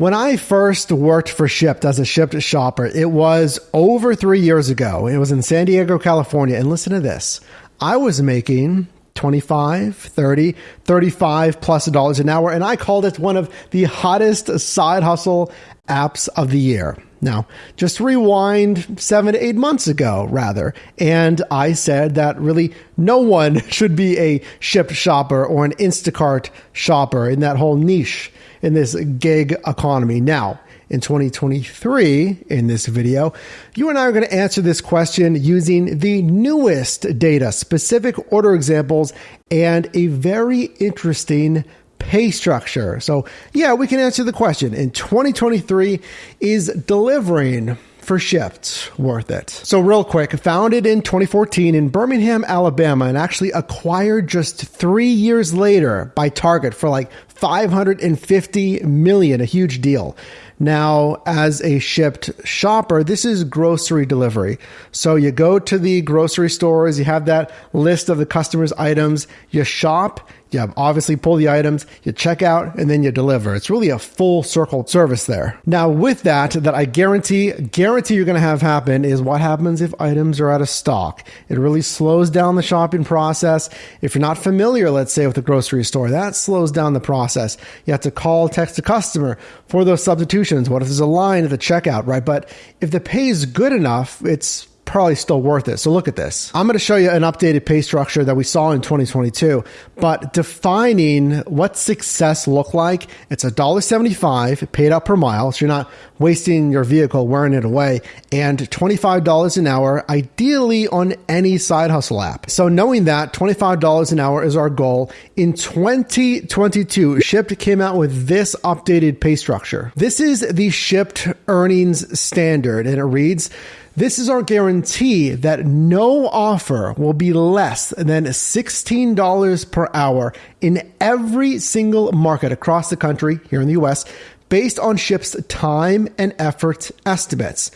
When I first worked for Shipt as a Shipt shopper, it was over three years ago. It was in San Diego, California. And listen to this I was making 25, 30, 35 plus dollars an hour. And I called it one of the hottest side hustle apps of the year. Now, just rewind seven to eight months ago, rather, and I said that really no one should be a Shipt shopper or an Instacart shopper in that whole niche in this gig economy. Now, in 2023, in this video, you and I are going to answer this question using the newest data, specific order examples, and a very interesting pay structure. So, yeah, we can answer the question. In 2023, is delivering for Shipt worth it? So, real quick, founded in 2014 in Birmingham, Alabama, and actually acquired just three years later by Target for like 550 million, a huge deal. Now, as a Shipt shopper, this is grocery delivery. So you go to the grocery stores, you have that list of the customer's items, you shop, you obviously pull the items, you check out, and then you deliver. It's really a full circle service there. Now, with that, that I guarantee, guarantee you're going to have happen is what happens if items are out of stock. It really slows down the shopping process. If you're not familiar, let's say with a grocery store, that slows down the process. You have to call, text a customer for those substitutions. What if there's a line at the checkout, right? But if the pay is good enough, it's probably still worth it. So look at this. I'm going to show you an updated pay structure that we saw in 2022, but defining what success look like. It's a dollar 75 paid out per mile. So you're not wasting your vehicle wearing it away and $25 an hour, ideally on any side hustle app. So knowing that $25 an hour is our goal in 2022, Shipt came out with this updated pay structure. This is the Shipt earnings standard and it reads, this is our guarantee that no offer will be less than $16 per hour in every single market across the country here in the US based on Shipt's time and effort estimates.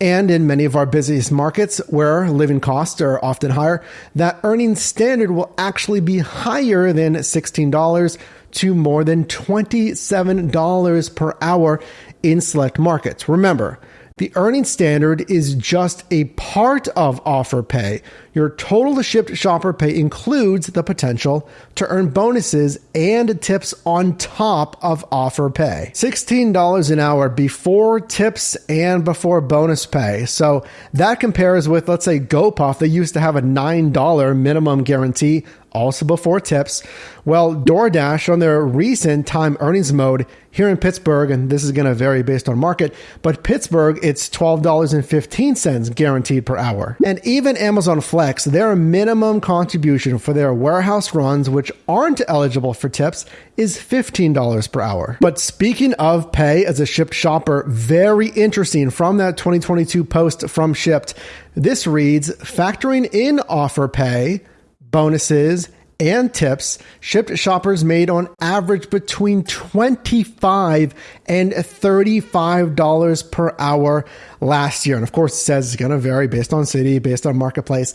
And in many of our busiest markets where living costs are often higher, that earning standard will actually be higher than $16 to more than $27 per hour in select markets. Remember, the earning standard is just a part of offer pay. Your total Shipt shopper pay includes the potential to earn bonuses and tips on top of offer pay. $16 an hour before tips and before bonus pay. So that compares with, let's say, GoPuff. They used to have a $9 minimum guarantee also before tips. Well, DoorDash on their recent time earnings mode here in Pittsburgh, and this is going to vary based on market, but Pittsburgh, it's $12.15 guaranteed per hour. And even Amazon Flex, their minimum contribution for their warehouse runs, which aren't eligible for tips, is $15 per hour. But speaking of pay as a Shipt shopper, very interesting from that 2022 post from Shipt. This reads factoring in offer pay bonuses, and tips, Shipt shoppers made on average between 25 and $35 per hour last year. And of course, it says it's going to vary based on city, based on marketplace.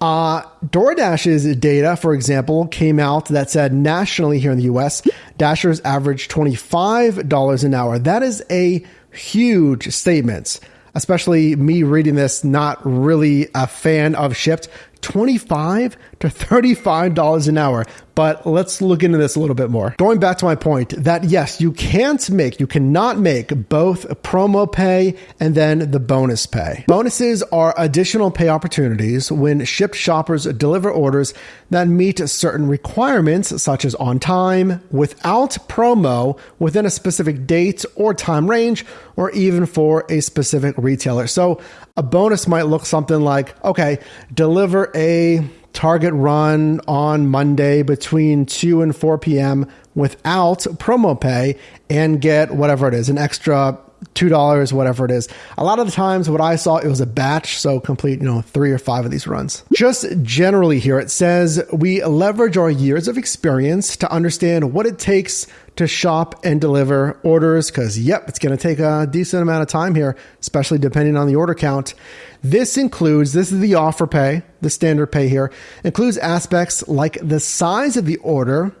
Uh, DoorDash's data, for example, came out that said nationally here in the US, Dashers average $25 an hour. That is a huge statement especially me reading this, not really a fan of Shipt. 25 to $35 an hour. But let's look into this a little bit more. Going back to my point that yes, you can't make, you cannot make both promo pay and then the bonus pay. Bonuses are additional pay opportunities when Shipt shoppers deliver orders that meet certain requirements, such as on time, without promo, within a specific date or time range, or even for a specific retailer. So a bonus might look something like, okay, deliver a target run on Monday between 2 and 4 p.m. without promo pay and get whatever it is, an extra two dollars, whatever it is. A lot of the times, what I saw it was a batch, so complete, you know, three or five of these runs. Just generally here, it says we leverage our years of experience to understand what it takes to shop and deliver orders. Because yep, it's going to take a decent amount of time here, especially depending on the order count. This includes this is the offer pay, the standard pay here includes aspects like the size of the order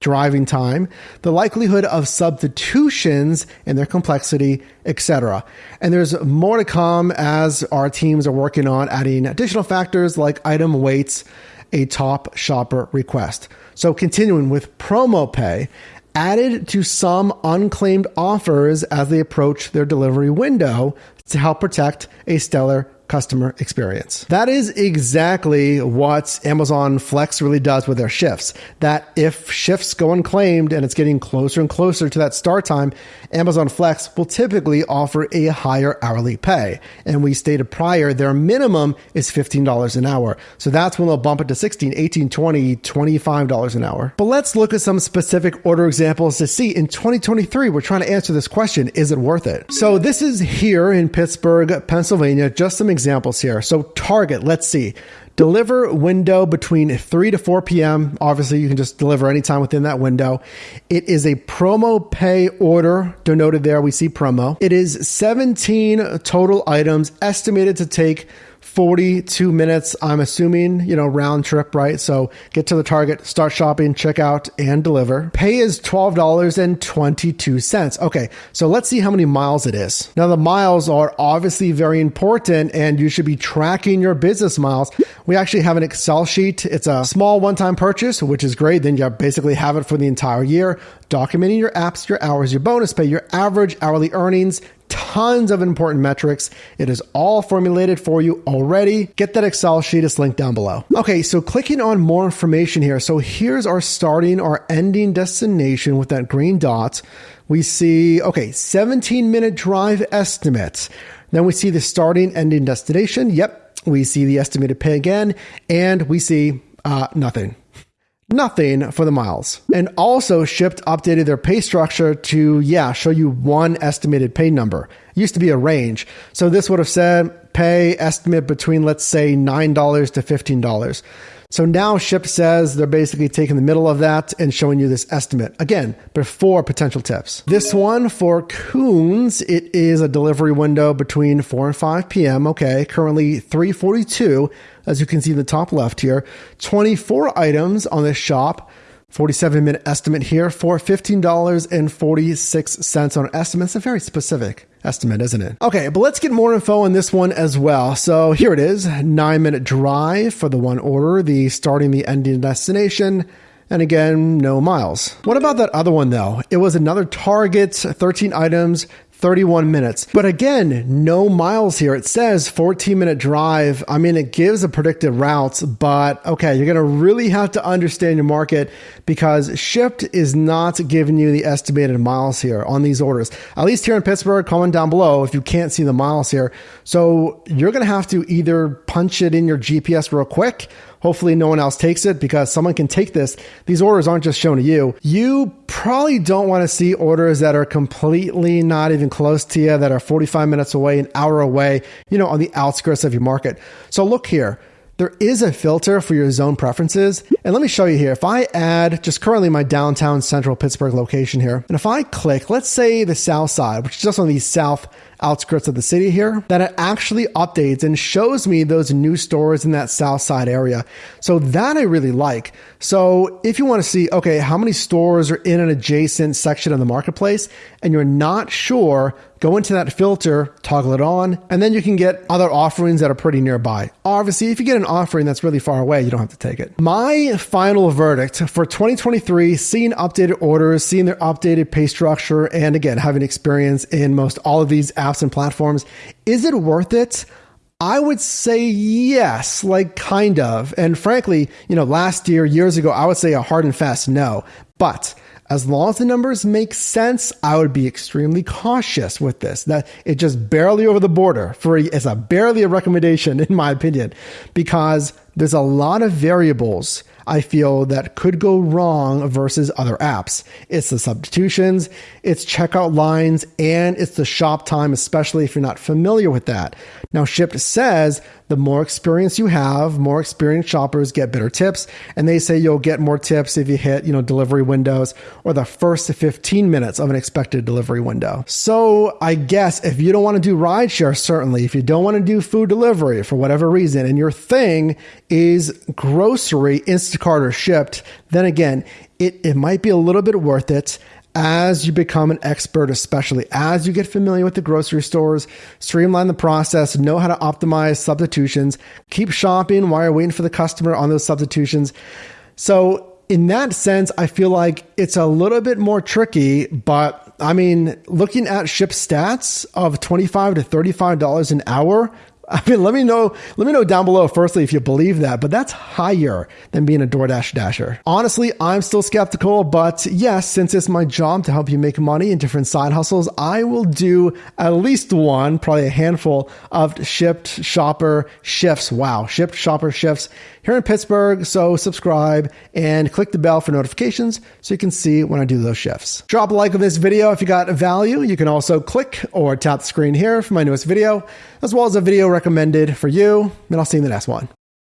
driving time, the likelihood of substitutions and their complexity, etc. And there's more to come as our teams are working on adding additional factors like item weights, a top shopper request. So continuing with promo pay, added to some unclaimed offers as they approach their delivery window to help protect a stellar customer experience. That is exactly what Amazon Flex really does with their shifts. That if shifts go unclaimed and it's getting closer and closer to that start time, Amazon Flex will typically offer a higher hourly pay. And we stated prior, their minimum is $15 an hour. So that's when they'll bump it to 16, 18, 20, $25 an hour. But let's look at some specific order examples to see in 2023, we're trying to answer this question, is it worth it? So this is here in Pittsburgh, Pennsylvania, just some examples here. So Target, let's see. Deliver window between 3 to 4 p.m. Obviously, you can just deliver anytime within that window. It is a promo pay order denoted there. We see promo. It is 17 total items estimated to take 42 minutes, I'm assuming, you know, round trip, right? So get to the target, start shopping, check out, and deliver. Pay is $12.22. Okay, so let's see how many miles it is. Now, the miles are obviously very important, and you should be tracking your business miles. We actually have an Excel sheet. It's a small one time purchase, which is great. Then you basically have it for the entire year, documenting your apps, your hours, your bonus pay, your average hourly earnings, tons of important metrics. It is all formulated for you already. Get that Excel sheet, it's linked down below. Okay, so clicking on more information here. So here's our starting, our ending destination with that green dot. We see, okay, 17 minute drive estimate. Then we see the starting, ending destination. Yep. We see the estimated pay again, and we see uh, nothing nothing for the miles. And also Shipt updated their pay structure to, yeah, show you one estimated pay number. It used to be a range. So this would have said pay estimate between, let's say, $9 to $15. So now Shipt says they're basically taking the middle of that and showing you this estimate. Again, before potential tips. This one for Kuhn's, it is a delivery window between 4 and 5 p.m. Okay, currently 342 as you can see in the top left here. 24 items on this shop. 47 minute estimate here for $15.46 on estimate. It's a very specific estimate, isn't it? Okay, but let's get more info on this one as well. So here it is nine minute drive for the one order, the starting, the ending destination. And again, no miles. What about that other one though? It was another target, 13 items, 31 minutes. But again, no miles here. It says 14 minute drive. I mean, it gives a predicted routes, but okay, you're going to really have to understand your market because Shipt is not giving you the estimated miles here on these orders. At least here in Pittsburgh, comment down below if you can't see the miles here. So you're going to have to either punch it in your GPS real quick Hopefully, no one else takes it because someone can take this. These orders aren't just shown to you. You probably don't want to see orders that are completely not even close to you, that are 45 minutes away, an hour away, you know, on the outskirts of your market. So look here. There is a filter for your zone preferences. And let me show you here. If I add just currently my downtown central Pittsburgh location here, and if I click, let's say the south side, which is just on the south outskirts of the city here, that it actually updates and shows me those new stores in that south side area. So that I really like. So if you want to see, okay, how many stores are in an adjacent section of the marketplace and you're not sure, go into that filter, toggle it on, and then you can get other offerings that are pretty nearby. Obviously, if you get an offering that's really far away, you don't have to take it. My final verdict for 2023, seeing updated orders, seeing their updated pay structure, and again, having experience in most all of these apps and platforms, is it worth it? I would say yes, like kind of. And frankly, you know, last year, years ago, I would say a hard and fast no. But as long as the numbers make sense, I would be extremely cautious with this. That it just barely over the border for it's a barely a recommendation in my opinion, because there's a lot of variables I feel that could go wrong versus other apps. It's the substitutions, it's checkout lines, and it's the shop time, especially if you're not familiar with that. Now, Shipt says the more experience you have, more experienced shoppers get better tips. And they say you'll get more tips if you hit, you know, delivery windows or the first 15 minutes of an expected delivery window. So I guess if you don't want to do rideshare, certainly, if you don't want to do food delivery for whatever reason, and your thing is grocery, Instacart Instacart or Shipt, then again, it, it might be a little bit worth it as you become an expert, especially as you get familiar with the grocery stores, streamline the process, know how to optimize substitutions, keep shopping while you're waiting for the customer on those substitutions. So, in that sense, I feel like it's a little bit more tricky, but I mean, looking at Shipt stats of 25 to $35 an hour, I mean, let me know. Let me know down below. Firstly, if you believe that, but that's higher than being a DoorDash dasher. Honestly, I'm still skeptical, but yes, since it's my job to help you make money in different side hustles, I will do at least one, probably a handful of Shipt shopper shifts. Wow, Shipt shopper shifts here in Pittsburgh. So subscribe and click the bell for notifications so you can see when I do those shifts. Drop a like on this video if you got value. You can also click or tap the screen here for my newest video, as well as a video recommended for you. And I'll see you in the next one.